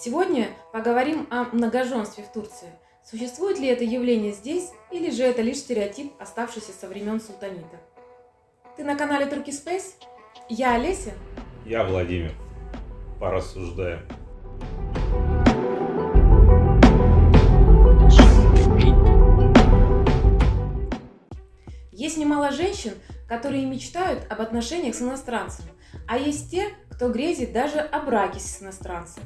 Сегодня поговорим о многоженстве в Турции. Существует ли это явление здесь, или же это лишь стереотип, оставшийся со времен султанита? Ты на канале Turkey Space? Я Олеся. Я Владимир. Порассуждаем. Есть немало женщин, которые мечтают об отношениях с иностранцем, а есть те, кто грезит даже о браке с иностранцем.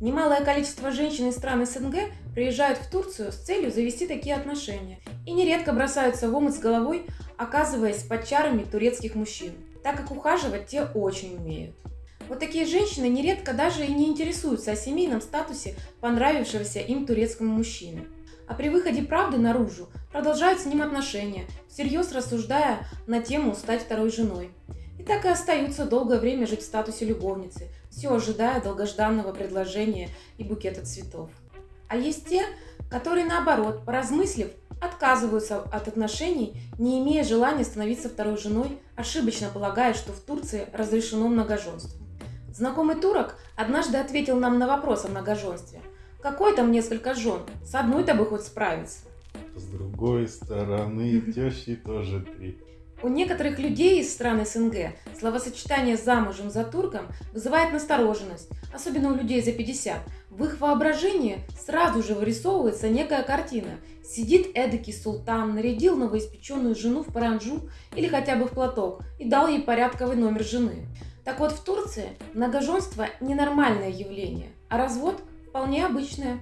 Немалое количество женщин из стран СНГ приезжают в Турцию с целью завести такие отношения и нередко бросаются в омут с головой, оказываясь под чарами турецких мужчин, так как ухаживать те очень умеют. Вот такие женщины нередко даже и не интересуются о семейном статусе понравившегося им турецкому мужчины. А при выходе правды наружу продолжают с ним отношения, всерьез рассуждая на тему стать второй женой так и остаются долгое время жить в статусе любовницы, все ожидая долгожданного предложения и букета цветов. А есть те, которые наоборот, поразмыслив, отказываются от отношений, не имея желания становиться второй женой, ошибочно полагая, что в Турции разрешено многоженство. Знакомый турок однажды ответил нам на вопрос о многоженстве. Какой там несколько жен? С одной-то бы хоть справиться. С другой стороны, тещи тоже три. У некоторых людей из стран СНГ словосочетание «замужем за турком» вызывает настороженность, особенно у людей за 50. В их воображении сразу же вырисовывается некая картина. Сидит эдакий султан, нарядил новоиспеченную жену в паранджу или хотя бы в платок и дал ей порядковый номер жены. Так вот, в Турции многоженство – ненормальное явление, а развод – вполне обычное.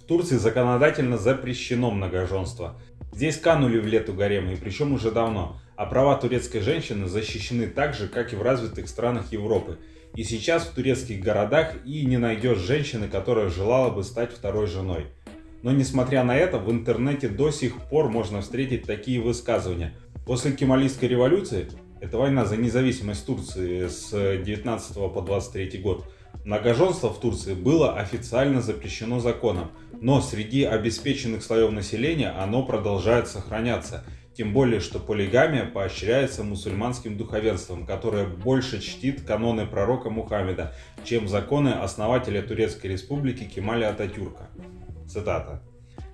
В Турции законодательно запрещено многоженство. Здесь канули в лету гаремы, и причем уже давно а права турецкой женщины защищены так же, как и в развитых странах Европы. И сейчас в турецких городах и не найдешь женщины, которая желала бы стать второй женой. Но несмотря на это, в интернете до сих пор можно встретить такие высказывания. После Кемалийской революции, это война за независимость Турции с 19 по 23 год, многоженство в Турции было официально запрещено законом, но среди обеспеченных слоев населения оно продолжает сохраняться – тем более, что полигамия поощряется мусульманским духовенством, которое больше чтит каноны пророка Мухаммеда, чем законы основателя Турецкой республики Кемаля Ататюрка. Цитата.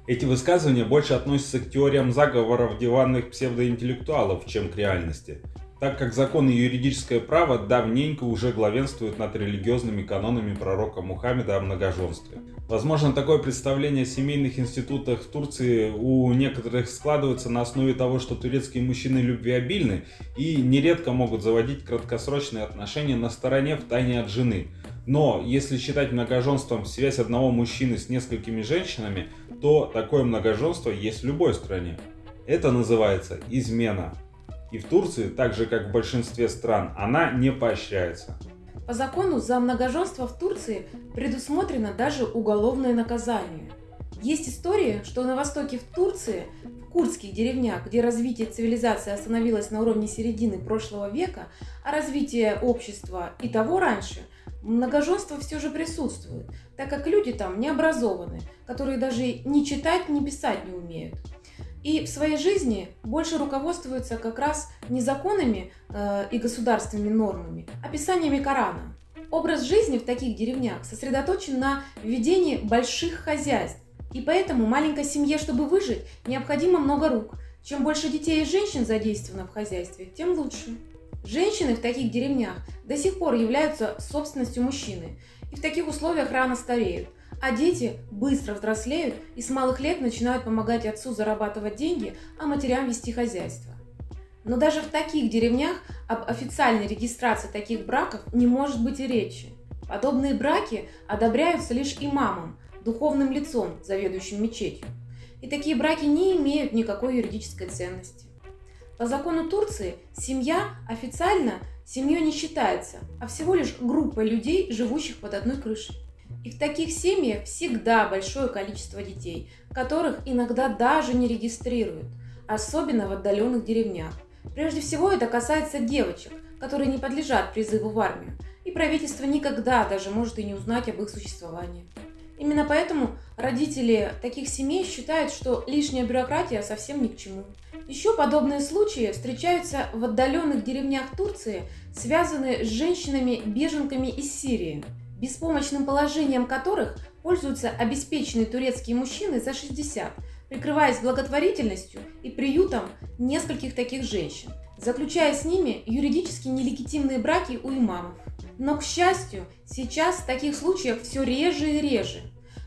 Эти высказывания больше относятся к теориям заговоров диванных псевдоинтеллектуалов, чем к реальности так как закон и юридическое право давненько уже главенствуют над религиозными канонами пророка Мухаммеда о многоженстве. Возможно, такое представление о семейных институтах в Турции у некоторых складывается на основе того, что турецкие мужчины любвеобильны и нередко могут заводить краткосрочные отношения на стороне в тайне от жены. Но если считать многоженством связь одного мужчины с несколькими женщинами, то такое многоженство есть в любой стране. Это называется измена. И в Турции, так же как в большинстве стран, она не поощряется. По закону за многоженство в Турции предусмотрено даже уголовное наказание. Есть история, что на востоке в Турции, в курдских деревнях, где развитие цивилизации остановилось на уровне середины прошлого века, а развитие общества и того раньше, многоженство все же присутствует, так как люди там не образованы, которые даже ни читать, ни писать не умеют и в своей жизни больше руководствуются как раз не законами э, и государственными нормами, а писаниями Корана. Образ жизни в таких деревнях сосредоточен на ведении больших хозяйств, и поэтому маленькой семье, чтобы выжить, необходимо много рук. Чем больше детей и женщин задействовано в хозяйстве, тем лучше. Женщины в таких деревнях до сих пор являются собственностью мужчины, и в таких условиях рано стареют. А дети быстро взрослеют и с малых лет начинают помогать отцу зарабатывать деньги, а матерям вести хозяйство. Но даже в таких деревнях об официальной регистрации таких браков не может быть и речи. Подобные браки одобряются лишь имамом, духовным лицом, заведующим мечетью. И такие браки не имеют никакой юридической ценности. По закону Турции семья официально семьей не считается, а всего лишь группа людей, живущих под одной крышей. И в таких семьях всегда большое количество детей, которых иногда даже не регистрируют, особенно в отдаленных деревнях. Прежде всего это касается девочек, которые не подлежат призыву в армию, и правительство никогда даже может и не узнать об их существовании. Именно поэтому родители таких семей считают, что лишняя бюрократия совсем ни к чему. Еще подобные случаи встречаются в отдаленных деревнях Турции, связанные с женщинами-беженками из Сирии – беспомощным положением которых пользуются обеспеченные турецкие мужчины за 60, прикрываясь благотворительностью и приютом нескольких таких женщин, заключая с ними юридически нелегитимные браки у имамов. Но, к счастью, сейчас таких случаев все реже и реже.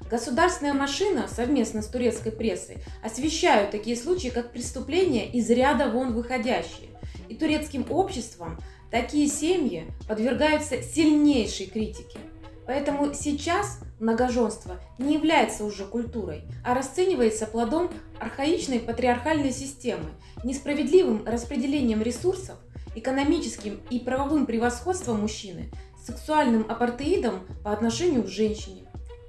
Государственная машина совместно с турецкой прессой освещают такие случаи как преступления из ряда вон выходящие. И турецким обществом такие семьи подвергаются сильнейшей критике. Поэтому сейчас многоженство не является уже культурой, а расценивается плодом архаичной патриархальной системы, несправедливым распределением ресурсов, экономическим и правовым превосходством мужчины, сексуальным апартеидом по отношению к женщине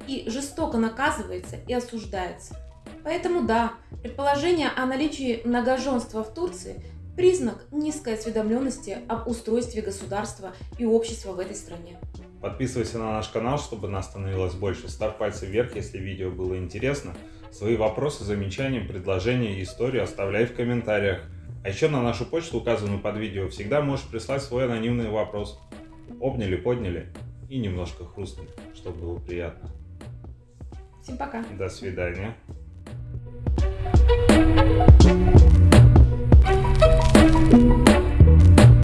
и жестоко наказывается и осуждается. Поэтому да, предположение о наличии многоженства в Турции – признак низкой осведомленности об устройстве государства и общества в этой стране. Подписывайся на наш канал, чтобы нас становилось больше. Ставь пальцы вверх, если видео было интересно. Свои вопросы, замечания, предложения и историю оставляй в комментариях. А еще на нашу почту, указанную под видео, всегда можешь прислать свой анонимный вопрос. Обняли, подняли и немножко хрустнули, чтобы было приятно. Всем пока. До свидания.